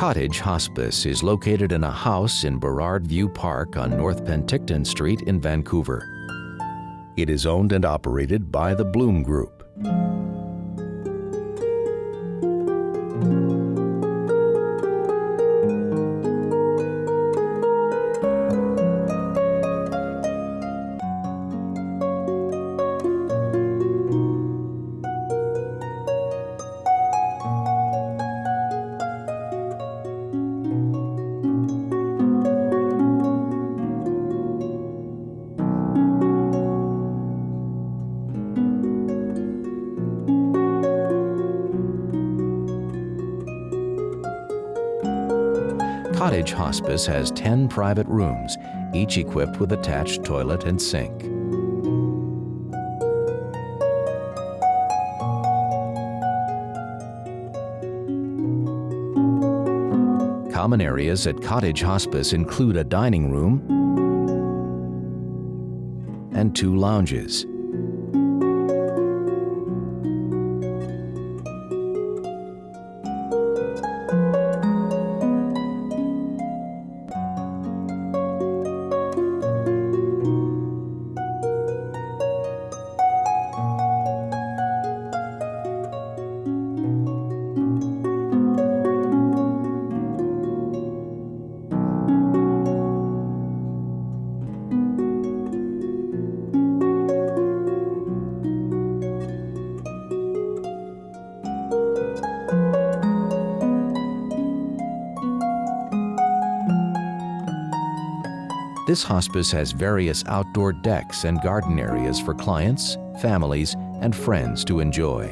Cottage Hospice is located in a house in Burrard View Park on North Penticton Street in Vancouver. It is owned and operated by the Bloom Group. Cottage Hospice has 10 private rooms, each equipped with attached toilet and sink. Common areas at Cottage Hospice include a dining room and two lounges. This hospice has various outdoor decks and garden areas for clients, families, and friends to enjoy.